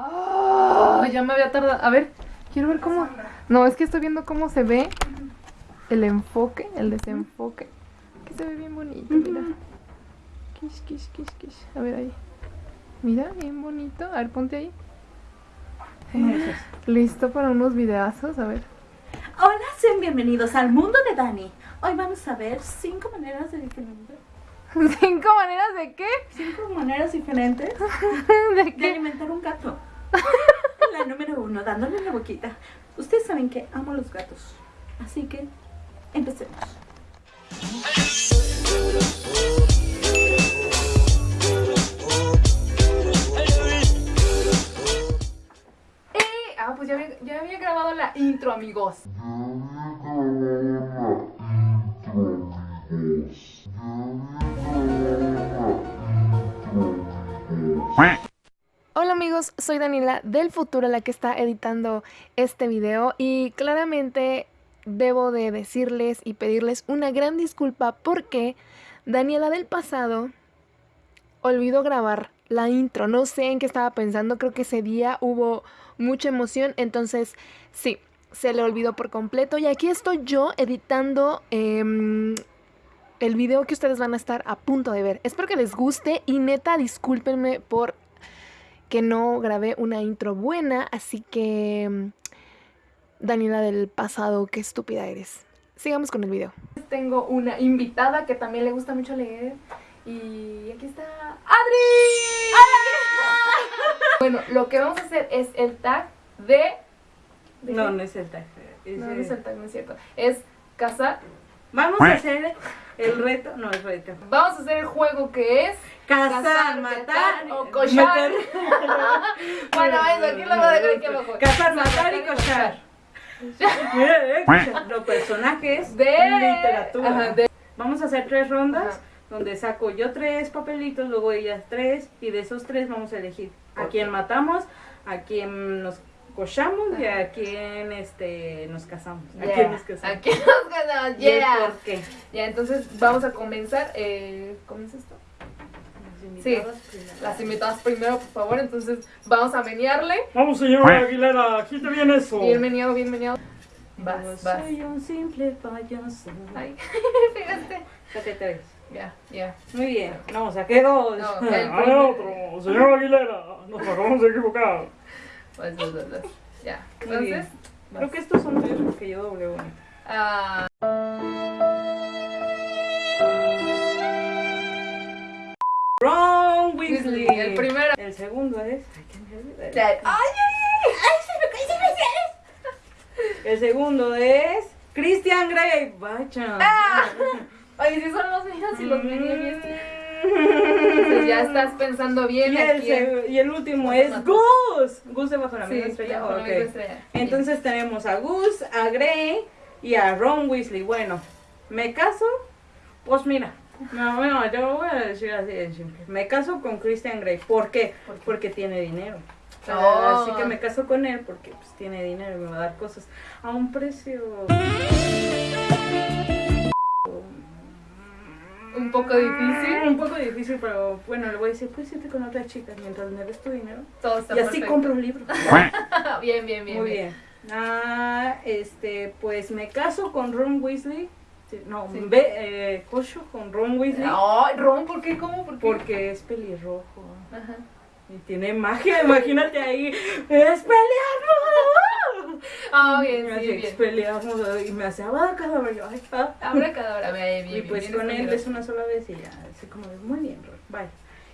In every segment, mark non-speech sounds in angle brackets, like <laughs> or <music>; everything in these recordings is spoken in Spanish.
Ah, ya me había tardado. A ver, quiero ver cómo. No, es que estoy viendo cómo se ve el enfoque, el desenfoque. Que se ve bien bonito, mira. Kish, kish, kish, kish. A ver ahí. Mira, bien bonito. A ver, ponte ahí. Eh, <gasps> Listo para unos videazos, a ver. Hola, sean bienvenidos al mundo de Dani. Hoy vamos a ver cinco maneras de diferentes. <laughs> ¿Cinco maneras de qué? Cinco maneras diferentes <laughs> ¿De de qué? alimentar un gato. <laughs> La número uno, dándole la boquita. Ustedes saben que amo los gatos. Así que empecemos. Eh, ah, pues ya había, ya había grabado la intro, amigos. Hola soy Daniela del futuro la que está editando este video y claramente debo de decirles y pedirles una gran disculpa porque Daniela del pasado olvidó grabar la intro. No sé en qué estaba pensando, creo que ese día hubo mucha emoción, entonces sí, se le olvidó por completo y aquí estoy yo editando em, el video que ustedes van a estar a punto de ver. Espero que les guste y neta discúlpenme por que no grabé una intro buena, así que mm, Daniela del pasado, qué estúpida eres. Sigamos con el video. Tengo una invitada que también le gusta mucho leer y aquí está Adri. <laughs> Bueno, lo que vamos a hacer es el tag de... ¿de No, no es el tag. es No, no es el tag, no es cierto. Es cazar. Vamos a hacer el reto. No, el reto. Vamos a hacer el juego que es... Cazar, Cazar, matar matar o cochar. meter- <laughs> Bueno, eso, aquí lo voy a dejar aquí abajo. Cazar, matar y cochar. <laughs> Los personajes De... literatura. Ajá, de- Vamos a hacer tres rondas Ajá. donde saco yo tres papelitos, luego ellas tres y de esos tres vamos a elegir a quién matamos, a quién nos cochamos y a quién este nos casamos. A Yeah. quién nos casamos. Aquí nos ganamos, ¿Y el yeah. por qué? Ya, entonces vamos a comenzar. Eh, ¿Comienza esto? Sí. primero. Las invitadas primero, por favor. Entonces vamos a menearle. Vamos, señor Aguilera, quita bien eso. Bien meneado, bien meneado. Vas, Yo vas. Soy un simple payaso. Ay, <laughs> fíjate. Saqué tres. Ya, ya. Muy bien. No, saqué dos. No, <laughs> el A otro. Señor Aguilera, nos acabamos de equivocar. Vas, vas, vas, vas. Ya. Entonces, Creo que estos son tuyos porque yo doble uno. ah, Ron Weasley. El primero. El segundo es. Ay, qué ya. Ay, ay, El segundo es. Christian Grey. Vaya. Ah. Ay, si son los míos y los meneé bien. Entonces ya <laughs> estás pensando bien Y el, aquí. seg- y el último es. Gus. Gus de bajo la Sí, misma estrella. bajo la misma estrella. Entonces tenemos a Gus, a Grey y a Ron Weasley. Bueno, ¿me caso? Pues mira, no, bueno, yo voy a decir así de simple. Me caso con Christian Grey. ¿Por qué? ¿Por qué? Porque tiene dinero. Oh. Así que me caso con él porque pues, tiene dinero y me va a dar cosas a un precio. Un poco difícil. Un poco difícil, pero bueno, le voy a decir, puedes irte con otras chicas mientras me des tu dinero. Todo está Y así perfecto. compro un libro. <laughs> Bien, bien, bien. Muy bien. Ah, este, pues me caso con Ron Weasley. No, Sí. ve, eh, cocho con Ron Weasley Ay, Ron, ¿por qué? ¿Cómo? ¿Por qué? porque es pelirrojo. Ajá. Y tiene magia, imagínate ahí. ¡Es pelearnos! <laughs> Ah, bien, sí, bien. expelliarmus, y me hace abacadabra. Yo, ay, ah. Ahora cada bien, <laughs> bien. Y pues bien, con él bien. es una sola vez y ya, así como de, muy bien, Ron, bye.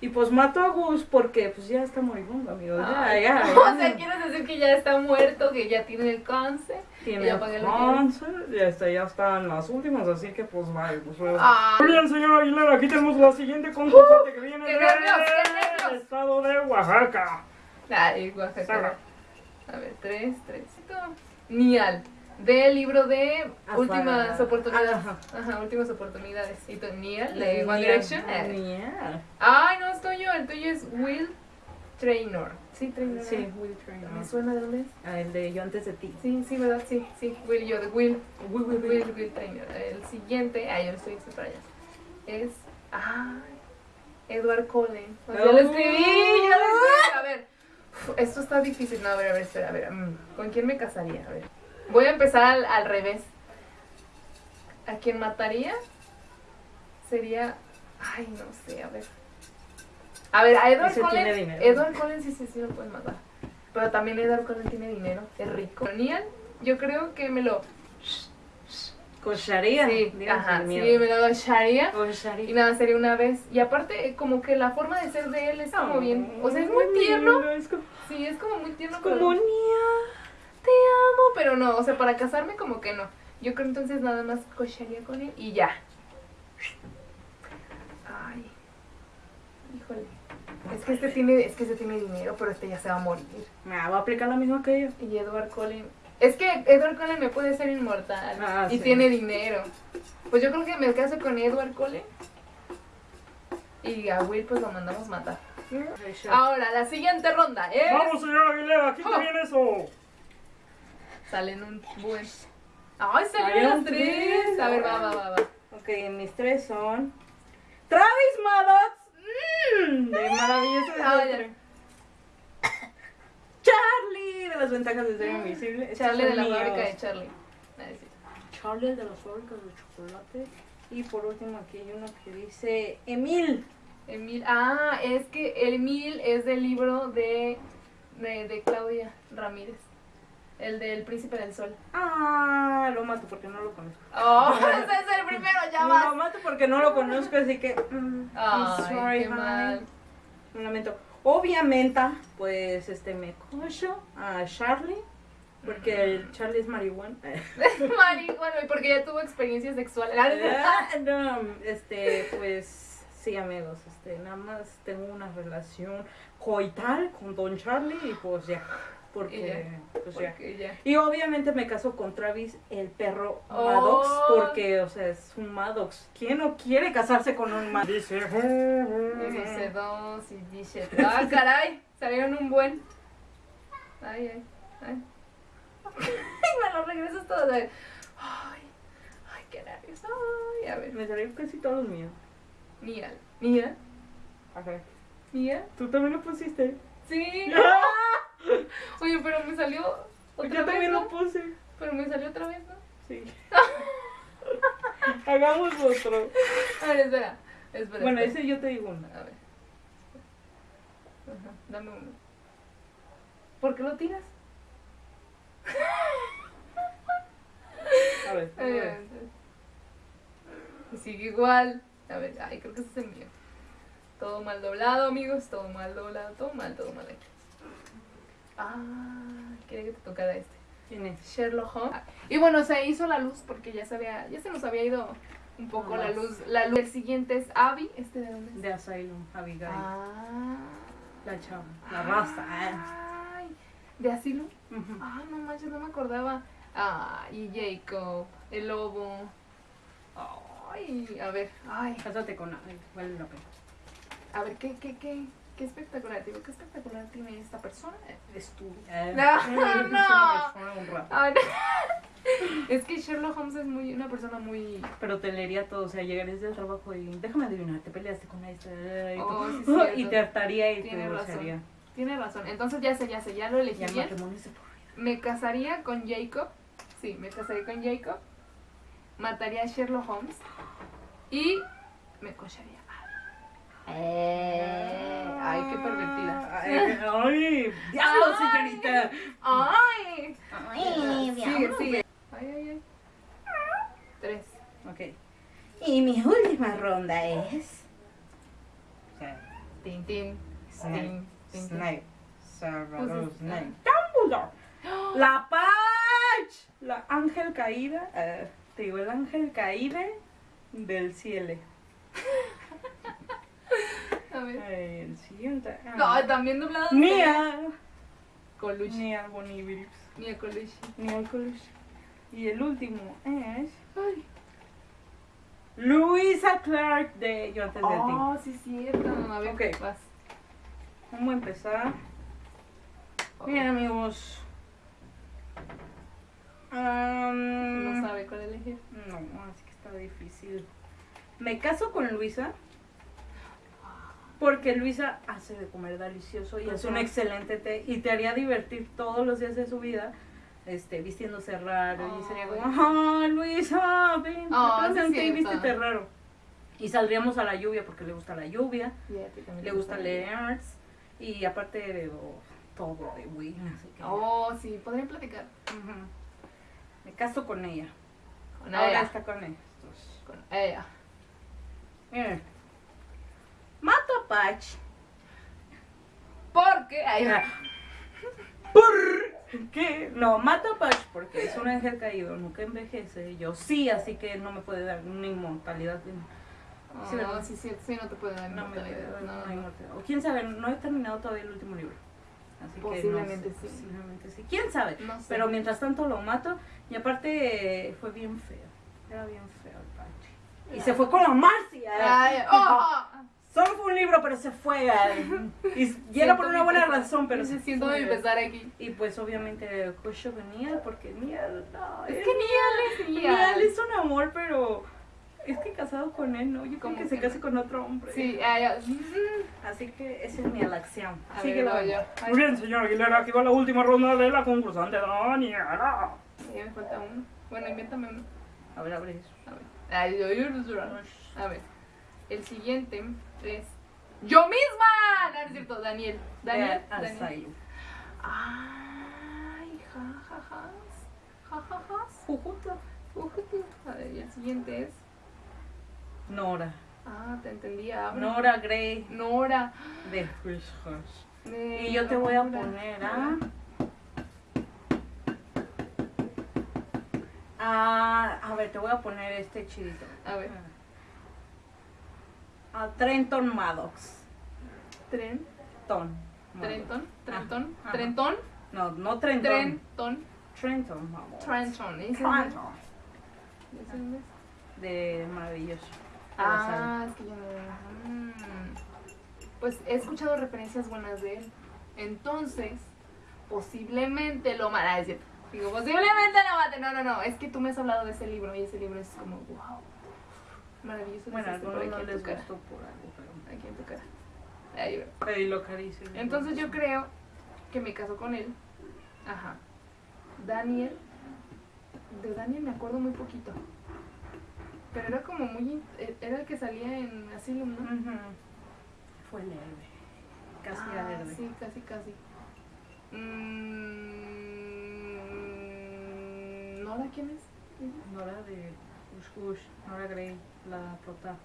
Y pues mato a Gus porque pues ya está moribundo, amigo. Ya, Ay, ya. <laughs> O ya. sea, quieres decir que ya está muerto, que ya tiene el cáncer. Tiene ya que- cáncer, y este, ya están las últimas, así que pues vale, pues. Ah, Muy bien, señor Aguilera, aquí tenemos la siguiente concursante que viene del nervios. estado de Oaxaca. Ay, Oaxaca. Saga. A ver, tres, tres. Nial. Del libro de Últimas Oportunidades. Ajá. Ajá, Últimas Oportunidades. ¿Y tú, Nial? De One Direction. Nial. Ay, no es tuyo. El tuyo es Will Trainor. Sí, Trainor. Sí. Will Trainor. ¿Me suena de dónde es? Ah, el de Yo antes de ti. Sí, sí, ¿verdad? Sí, sí. Will, yo de Will. Will, Will, Will, Will Trainer. El siguiente, ah, yo lo estoy diciendo para allá. Es. Ay, Edward Cullen. Pues ya lo escribí, ya lo escribí. A ver. Esto está difícil. No, a ver, a ver, espera, a ver. mm, ¿Con quién me casaría? A ver. Voy a empezar al, al revés. ¿A quién mataría? Sería. Ay, no sé, a ver. A ver, a Edward Ese Cullen. Edward Cullen sí, sí, sí lo pueden matar. Pero también Edward Cullen tiene dinero, es rico. Neil, yo creo que me lo. Cocharía. Sí, ajá, sí, me lo echaría. Y Cocharía. nada, sería una vez. Y aparte, como que la forma de ser de él es como bien. O sea, es muy tierno. lindo, Es como, Sí, es como muy tierno. es pero- como Nia. te amo, pero no, o sea, para casarme como que no. Yo creo entonces nada más cocharía con él y ya. Ay. Híjole. Es que este tiene, es que este tiene dinero, pero este ya se va a morir. Me va a aplicar la misma que yo. Y Edward Cullen. Es que Edward Cullen me puede ser inmortal. Ah, y sí. tiene dinero. Pues yo creo que me caso con Edward Cullen. Y a Will pues lo mandamos matar. Ahora, la siguiente ronda es... Vamos, señor Aguilera, quite Oh. bien eso. Salen un buen... ¡Ay, salieron Salieron las tres! tres. A ver, va, va, va, va. Ok, mis tres son. Travis Maddox. Mm, de maravilloso Ah, desastre. Charlie de las ventajas de ser invisible. Estos Charlie de la míos. fábrica de Charlie. Charlie de las fábricas de chocolate. Y por último aquí hay uno que dice Emil. Emil. Ah, es que Emil es del libro de, de, de Claudia Ramírez. El del Príncipe del Sol. Ah, lo mato porque no lo conozco. <laughs> Oh, <laughs> ese es el primero, ya Lo vas. mato porque no lo conozco, así que. mm, I'm Ay, sorry, qué honey. mal. Un lamento. Obviamente, pues este me cocho a Charlie. Porque el Charlie es marihuana. <laughs> Mari, bueno, y porque ya tuvo experiencias sexuales. Ah, no, este, pues sí, amigos, este, nada más tengo una relación coital con Don Charlie y pues ya, porque, pues ya. Porque ya. Y obviamente me caso con Travis, el perro Oh. Maddox, porque, o sea, es un Maddox. ¿Quién no quiere casarse con un Maddox? Dice. Dice dos y dice. Ah, <laughs> caray, salieron un buen. Ay, ay, ay. <laughs> Me lo regresas todo. Ay, ay, qué nervios. Ay, a ver. Me salieron casi todos los míos. Mía, mía, Ajá. mía. ¿Tú también lo pusiste? Sí. <laughs> Oye, pero me salió otra Yo vez. también ¿no? lo puse. Pero me salió otra vez, ¿no? Sí. <laughs> Hagamos otro. A ver, espera. espera Bueno, espera. ese yo te digo una. A ver. Ajá, dame uno. ¿Por qué lo tiras? A ver. <laughs> a ver. sigue igual. A ver, ay, creo que ese es el mío. Todo mal doblado, amigos. Todo mal doblado. Todo mal, todo mal aquí. Ah, quería que te tocara este. ¿Quién es? Sherlock Holmes. Y bueno, se hizo la luz porque ya se había, ya se nos había ido un poco la luz. La luz. El siguiente es Abby. ¿Este de dónde es? De Asylum, Abigail. Ah. La chava. La raza. Ay, ¿De asilo? Ujú. Ah, no manches, no me acordaba. Ah, y Jacob, el lobo. Ay, a ver, ay, Cásate con ay, vale la pena. A ver, ¿qué, qué, qué, qué espectacular, digo, qué espectacular tiene esta persona? Eres tú. <laughs> No, <laughs> Eres no. persona <laughs> no. Es que Sherlock Holmes es muy, una persona muy... Pero te leería todo, o sea, llegarías del trabajo y déjame adivinar, te peleaste con esta y, Oh, sí, y te hartaría y te Tiene razón. divorciaría. Tiene razón, entonces ya sé, ya sé, ya lo elegí bien. Me casaría con Jacob. Sí, me casaría con Jacob. Mataría a Sherlock Holmes. Y me cocharía. Eh, ay, qué pervertida. Ay, ay, diablo, Ay. señorita. ¡Ay! Ay, Sigue, sigue. Ay, ay, ay. Tres. Ok. Y mi última ronda es. Tin, tin. Snape. Tin, tin, tin. Snape. Salvador Snape. Dumbledore. La Pach. La ángel caída. eh, te digo, el ángel caída del cielo. <laughs> El siguiente. ah. No, también doblado. Nia. Coluche. Nia Boniviris. Nia Coluche. Nia Coluche. Y el último es. Ay. Luisa Clark de Yo antes de ti. Oh, sí, cierto. A ver, Ok. vas. Vamos a empezar. Bien, amigos. Am, No sabe cuál elegir. No, así que está difícil. Me caso con Luisa. Porque Luisa hace de comer delicioso y es un excelente té y te haría divertir todos los días de su vida. Este, vistiéndose raro y sería como, ah, Luisa, ven, un té y vístete raro. Y saldríamos a la lluvia porque le gusta la lluvia, Y a ti también le gusta leer y aparte de oh, todo de así que Oh, sí, podrían platicar. ujú. me caso con ella. Con Ahora ella. está con estos. Con ella. Miren. Patch. Porque. Ay, Ah. ¿Por qué? No, mato a Patch porque es un ángel caído, nunca envejece. Yo sí, así que no me puede dar una inmortalidad. Oh, Sí, ¿verdad? sí, sí, sí, no te puede dar No inmortalidad. No, no. inmortalidad. O quién sabe, no he terminado todavía el último libro. Así Posiblemente que no sé, sí. Posiblemente sí. ¿Quién sabe? No sé. Pero mientras tanto lo mato y aparte eh, fue bien feo. Era bien feo el Patch. Y se fue con la Marcia. Ay, oh, <laughs> Solo fue un libro, pero se fue. Y, y era por una buena razón, pero se siento fue. empezar aquí. Y pues obviamente Kusho venía porque Nial, no, Es él- que ni Alex Nial es un amor, pero es que casado con él, ¿no? Yo creo ¿Cómo que se que case con otro hombre. Sí, ay, mm, Así que esa es mi elección. A Sigue ver, la voy yo. Ay, Muy bien, señor Aguilera, aquí va la última ronda de la concursante Daniela. ya me falta uno. Bueno, invéntame uno. A ver, abre eso. A ver. Ay, yo, yo, yo, yo. A ver. El siguiente es. ¡Yo misma! No, no es cierto, Daniel. Daniel. Ah. Ay, jajajas. Jajajas. Jujuta. Ujujú. A ver, y el siguiente es. Nora. Ah, te entendí. Abre. Nora Gray Nora. de Hush. De- Y yo te voy a poner a. a. A ver, te voy a poner este chidito. A ver. A Trenton Maddox. Tren. Ton. Trenton. Trenton. Ajá. Trenton. No, no Trenton. Trenton. Trenton Maddox. Trenton. ¿Ese es Trenton. es De maravilloso. Ah, es que yo no. mm. Pues he escuchado referencias buenas de él. Entonces, posiblemente lo. Digo, posiblemente lo mate. No, no, no. Es que tú me has hablado de ese libro y ese libro es como, wow. Maravilloso. Bueno, algunos no les gustó por algo, pero. Aquí en tu cara. Ahí lo carísimo. Entonces yo creo que me caso con él. Ajá. Daniel. De Daniel me acuerdo muy poquito. Pero era como muy... eh, Era el que salía en Asylum, ¿no? Ujú. Fue leve. Casi Ah, era verde. Sí, casi, casi. Mm, ¿Nora quién es? Nora de Hush. Nora Gray, la prota.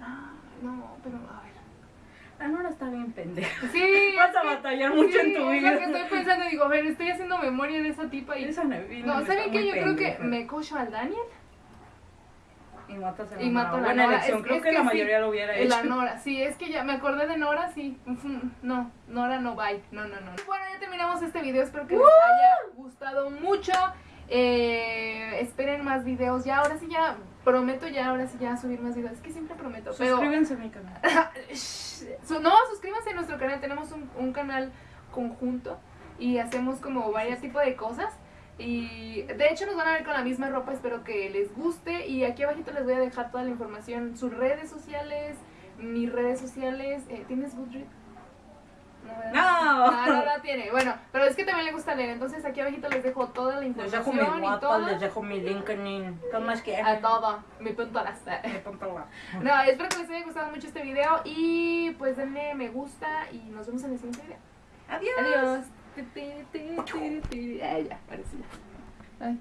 Ah, <gasps> no, pero a ver. La Nora está bien pendeja. Sí. <laughs> Vas a es batallar mucho en tu es vida. lo que estoy pensando. Digo, a ver, estoy haciendo memoria de esa tipa y... Esa No, está ¿saben qué? Yo creo que me cocho al Daniel. Y matas a la Y Nora. mato a la Buena Nora. elección. Es- Creo es que, que la sí. mayoría lo hubiera hecho. La Nora, sí, es que ya me acordé de Nora, sí. No, Nora no bye. No, no, no. Bueno, ya terminamos este video. Espero que les haya gustado mucho. Eh, esperen más videos. Ya, ahora sí, ya prometo, ya, ahora sí, ya subir más videos. Es que siempre prometo. Pero, Suscríbanse a mi canal. <laughs> No, suscríbanse a nuestro canal. Tenemos un, un canal conjunto y hacemos como varios tipos de cosas. Y de hecho nos van a ver con la misma ropa, espero que les guste. Y aquí abajito les voy a dejar toda la información, sus redes sociales, mis redes sociales. Eh, ¿Tienes Goodreads? No. No. Tiene. Bueno, pero es que también le gusta leer, entonces aquí abajito les dejo toda la Les información dejo mi y WhatsApp, todo. les dejo mi LinkedIn. ¿Qué más quieren? A todo, mi punto pongo la- No, espero que les haya gustado mucho este video y pues denle me gusta y nos vemos en el siguiente video. Adiós. Adiós. Ay, ya, parece ya. Ay,